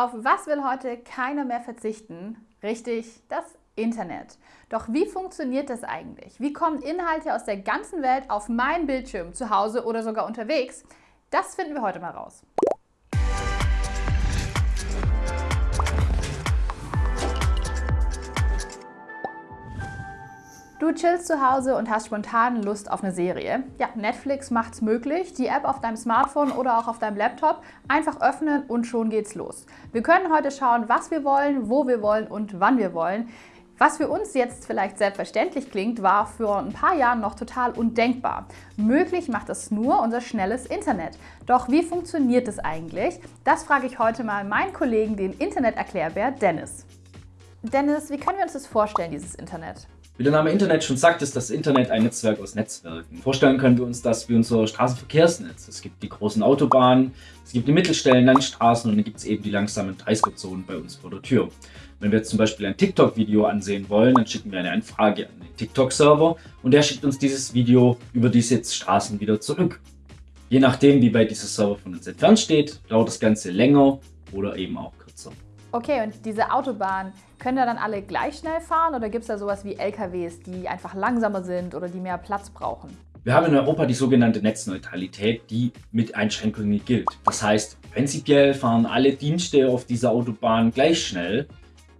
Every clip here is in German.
Auf was will heute keiner mehr verzichten? Richtig, das Internet. Doch wie funktioniert das eigentlich? Wie kommen Inhalte aus der ganzen Welt auf meinen Bildschirm, zu Hause oder sogar unterwegs? Das finden wir heute mal raus. Du chillst zu Hause und hast spontan Lust auf eine Serie. Ja, Netflix macht es möglich. Die App auf deinem Smartphone oder auch auf deinem Laptop einfach öffnen und schon geht's los. Wir können heute schauen, was wir wollen, wo wir wollen und wann wir wollen. Was für uns jetzt vielleicht selbstverständlich klingt, war für ein paar Jahren noch total undenkbar. Möglich macht es nur unser schnelles Internet. Doch wie funktioniert es eigentlich? Das frage ich heute mal meinen Kollegen, den Interneterklärbär Dennis. Dennis, wie können wir uns das vorstellen, dieses Internet? Wie der Name Internet schon sagt, ist das Internet ein Netzwerk aus Netzwerken. Vorstellen können wir uns das wie unser Straßenverkehrsnetz. Es gibt die großen Autobahnen, es gibt die Mittelstellen, Landstraßen und dann gibt es eben die langsamen 30er-Zonen bei uns vor der Tür. Wenn wir jetzt zum Beispiel ein TikTok-Video ansehen wollen, dann schicken wir eine Anfrage an den TikTok-Server und der schickt uns dieses Video über diese Straßen wieder zurück. Je nachdem, wie bei dieser Server von uns entfernt steht, dauert das Ganze länger oder eben auch kürzer. Okay, und diese Autobahnen, können da dann alle gleich schnell fahren oder gibt es da sowas wie LKWs, die einfach langsamer sind oder die mehr Platz brauchen? Wir haben in Europa die sogenannte Netzneutralität, die mit Einschränkungen gilt. Das heißt, prinzipiell fahren alle Dienste auf dieser Autobahn gleich schnell.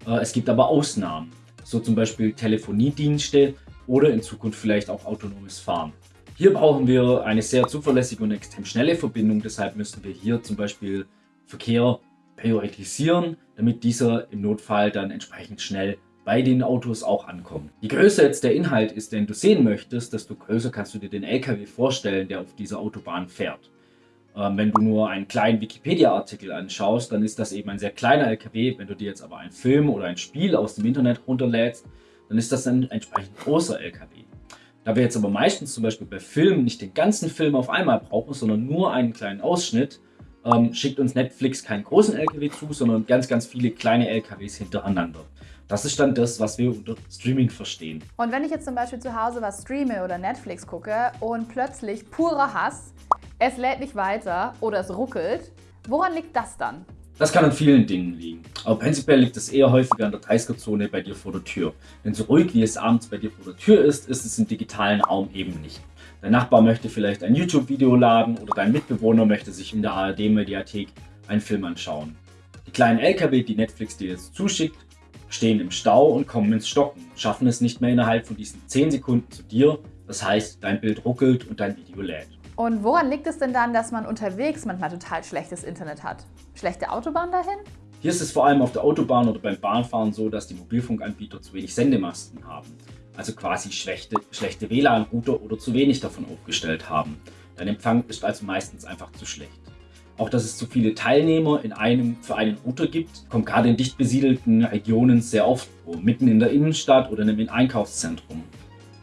Äh, es gibt aber Ausnahmen, so zum Beispiel Telefoniedienste oder in Zukunft vielleicht auch autonomes Fahren. Hier brauchen wir eine sehr zuverlässige und extrem schnelle Verbindung, deshalb müssen wir hier zum Beispiel Verkehr priorisieren, damit dieser im Notfall dann entsprechend schnell bei den Autos auch ankommt. Je größer jetzt der Inhalt ist, den du sehen möchtest, desto größer kannst du dir den LKW vorstellen, der auf dieser Autobahn fährt. Ähm, wenn du nur einen kleinen Wikipedia-Artikel anschaust, dann ist das eben ein sehr kleiner LKW. Wenn du dir jetzt aber einen Film oder ein Spiel aus dem Internet runterlädst, dann ist das ein entsprechend großer LKW. Da wir jetzt aber meistens zum Beispiel bei Filmen nicht den ganzen Film auf einmal brauchen, sondern nur einen kleinen Ausschnitt, ähm, schickt uns Netflix keinen großen LKW zu, sondern ganz, ganz viele kleine LKWs hintereinander. Das ist dann das, was wir unter Streaming verstehen. Und wenn ich jetzt zum Beispiel zu Hause was streame oder Netflix gucke und plötzlich purer Hass, es lädt nicht weiter oder es ruckelt, woran liegt das dann? Das kann an vielen Dingen liegen, aber prinzipiell liegt es eher häufiger an der 30er-Zone bei dir vor der Tür. Denn so ruhig wie es abends bei dir vor der Tür ist, ist es im digitalen Raum eben nicht. Dein Nachbar möchte vielleicht ein YouTube-Video laden oder dein Mitbewohner möchte sich in der ARD-Mediathek einen Film anschauen. Die kleinen LKW, die Netflix dir jetzt zuschickt, stehen im Stau und kommen ins Stocken, schaffen es nicht mehr innerhalb von diesen 10 Sekunden zu dir, das heißt, dein Bild ruckelt und dein Video lädt. Und woran liegt es denn dann, dass man unterwegs manchmal total schlechtes Internet hat? Schlechte Autobahn dahin? Hier ist es vor allem auf der Autobahn oder beim Bahnfahren so, dass die Mobilfunkanbieter zu wenig Sendemasten haben also quasi schlechte, schlechte WLAN-Router oder zu wenig davon aufgestellt haben. Dein Empfang ist also meistens einfach zu schlecht. Auch dass es zu viele Teilnehmer in einem für einen Router gibt, kommt gerade in dicht besiedelten Regionen sehr oft vor, mitten in der Innenstadt oder in einem Einkaufszentrum.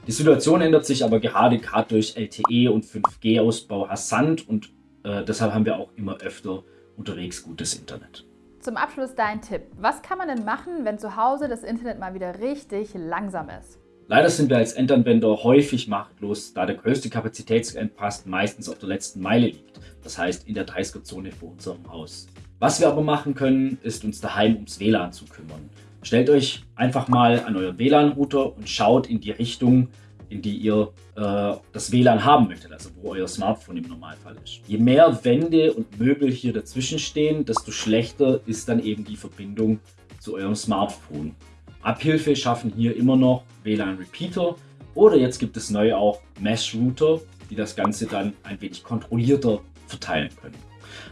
Die Situation ändert sich aber gerade gerade durch LTE und 5G-Ausbau rasant und äh, deshalb haben wir auch immer öfter unterwegs gutes Internet. Zum Abschluss dein Tipp. Was kann man denn machen, wenn zu Hause das Internet mal wieder richtig langsam ist? Leider sind wir als Endanwender häufig machtlos, da der größte Kapazitätsengpass meistens auf der letzten Meile liegt, das heißt in der 30er-Zone vor unserem Haus. Was wir aber machen können, ist uns daheim ums WLAN zu kümmern. Stellt euch einfach mal an euren WLAN-Router und schaut in die Richtung, in die ihr äh, das WLAN haben möchtet, also wo euer Smartphone im Normalfall ist. Je mehr Wände und Möbel hier dazwischen stehen, desto schlechter ist dann eben die Verbindung zu eurem Smartphone. Abhilfe schaffen hier immer noch WLAN Repeater oder jetzt gibt es neu auch Mesh Router, die das Ganze dann ein wenig kontrollierter verteilen können.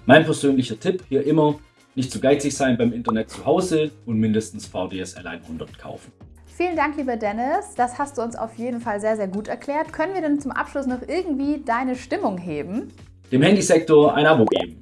Mein persönlicher Tipp hier immer, nicht zu geizig sein beim Internet zu Hause und mindestens VDSL 100 kaufen. Vielen Dank, lieber Dennis. Das hast du uns auf jeden Fall sehr, sehr gut erklärt. Können wir denn zum Abschluss noch irgendwie deine Stimmung heben? Dem Handysektor ein Abo geben.